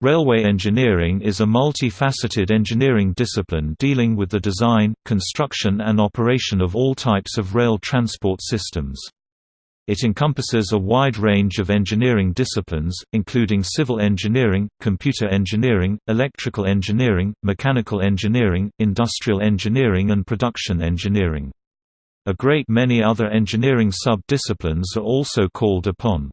Railway engineering is a multi-faceted engineering discipline dealing with the design, construction and operation of all types of rail transport systems. It encompasses a wide range of engineering disciplines, including civil engineering, computer engineering, electrical engineering, mechanical engineering, industrial engineering and production engineering. A great many other engineering sub-disciplines are also called upon.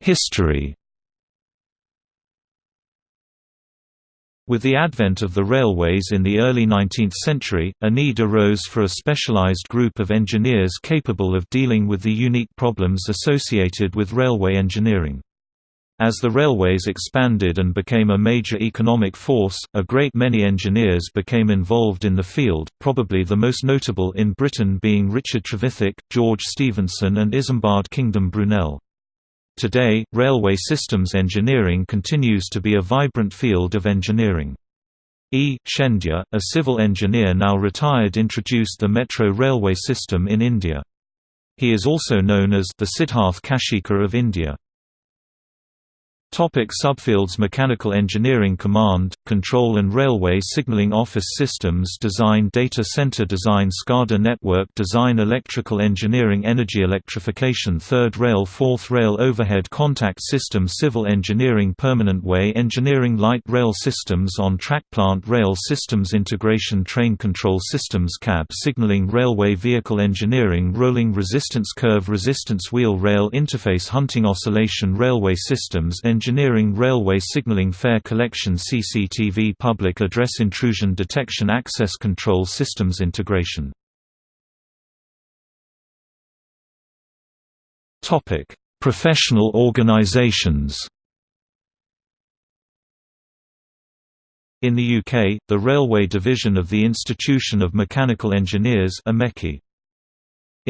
History With the advent of the railways in the early 19th century, a need arose for a specialized group of engineers capable of dealing with the unique problems associated with railway engineering. As the railways expanded and became a major economic force, a great many engineers became involved in the field, probably the most notable in Britain being Richard Trevithick, George Stephenson and Isambard Kingdom Brunel. Today, railway systems engineering continues to be a vibrant field of engineering. E. Sreedharan, a civil engineer now retired introduced the metro railway system in India. He is also known as the Siddharth Kashikar of India. Topic subfields Mechanical Engineering Command, Control and Railway Signaling Office Systems Design Data Center Design SCADA Network Design Electrical Engineering Energy Electrification Third Rail Fourth Rail Overhead Contact System Civil Engineering Permanent Way Engineering Light Rail Systems On-Track Plant Rail Systems Integration Train Control Systems Cab Signaling Railway Vehicle Engineering Rolling Resistance Curve Resistance Wheel Rail Interface Hunting Oscillation Railway Systems engineering railway signaling fare collection CCTV public address intrusion detection access control systems integration. Professional organizations In the UK, the Railway Division of the Institution of Mechanical Engineers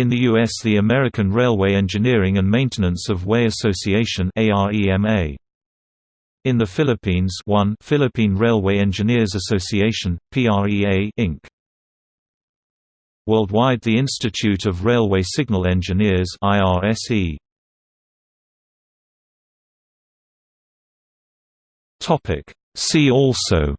in the U.S. the American Railway Engineering and Maintenance of Way Association In the Philippines 1 Philippine Railway Engineers Association, PREA Inc. Worldwide the Institute of Railway Signal Engineers IRSE. See also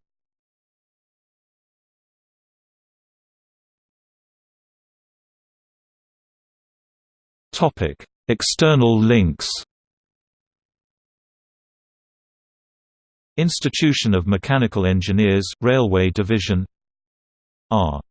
Topic: External links. Institution of Mechanical Engineers, Railway Division R